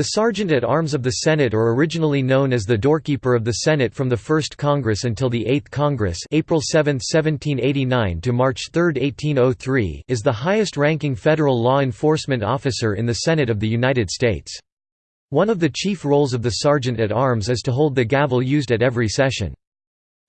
The Sergeant-at-Arms of the Senate or originally known as the Doorkeeper of the Senate from the First Congress until the Eighth Congress April 7, 1789 to March 3, 1803 is the highest-ranking federal law enforcement officer in the Senate of the United States. One of the chief roles of the Sergeant-at-Arms is to hold the gavel used at every session.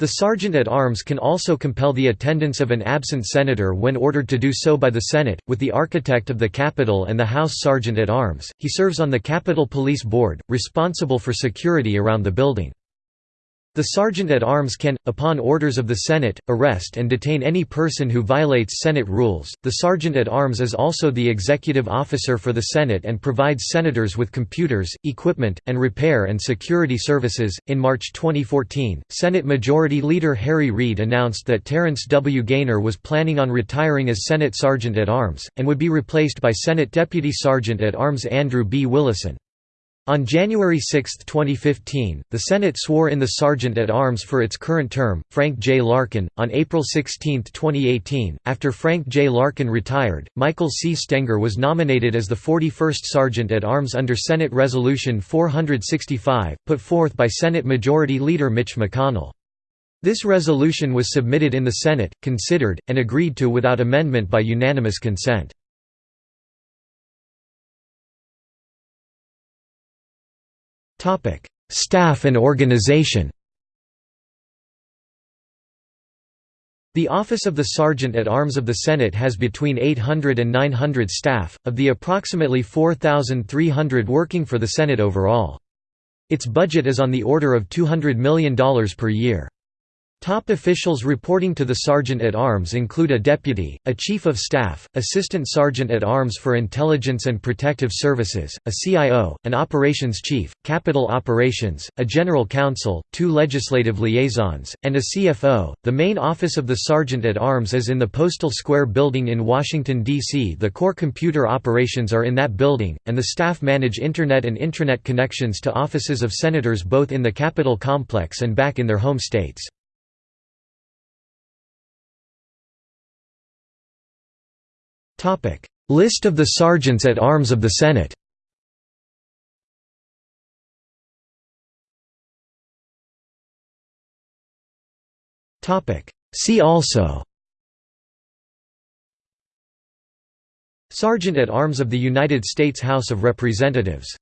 The sergeant-at-arms can also compel the attendance of an absent senator when ordered to do so by the Senate, with the architect of the Capitol and the House Sergeant-at-Arms. He serves on the Capitol Police Board, responsible for security around the building. The Sergeant-at-Arms can, upon orders of the Senate, arrest and detain any person who violates Senate rules. The Sergeant-at-Arms is also the executive officer for the Senate and provides senators with computers, equipment, and repair and security services. In March 2014, Senate Majority Leader Harry Reid announced that Terrance W. Gainer was planning on retiring as Senate Sergeant-at-Arms, and would be replaced by Senate Deputy Sergeant-at-Arms Andrew B. Willison. On January 6, 2015, the Senate swore in the Sergeant-at-Arms for its current term, Frank J. Larkin. On April 16, 2018, after Frank J. Larkin retired, Michael C. Stenger was nominated as the 41st Sergeant-at-Arms under Senate Resolution 465, put forth by Senate Majority Leader Mitch McConnell. This resolution was submitted in the Senate, considered, and agreed to without amendment by unanimous consent. Staff and organization The office of the Sergeant-at-Arms of the Senate has between 800 and 900 staff, of the approximately 4,300 working for the Senate overall. Its budget is on the order of $200 million per year. Top officials reporting to the Sergeant-at-Arms include a deputy, a chief of staff, assistant sergeant-at-arms for intelligence and protective services, a CIO, an operations chief, Capitol operations, a general counsel, two legislative liaisons, and a CFO. The main office of the Sergeant-at-Arms is in the Postal Square building in Washington, D.C. The core computer operations are in that building, and the staff manage Internet and intranet connections to offices of senators both in the Capitol complex and back in their home states. List of the Sergeants at Arms of the Senate. See also. Sergeant at Arms of the United States House of Representatives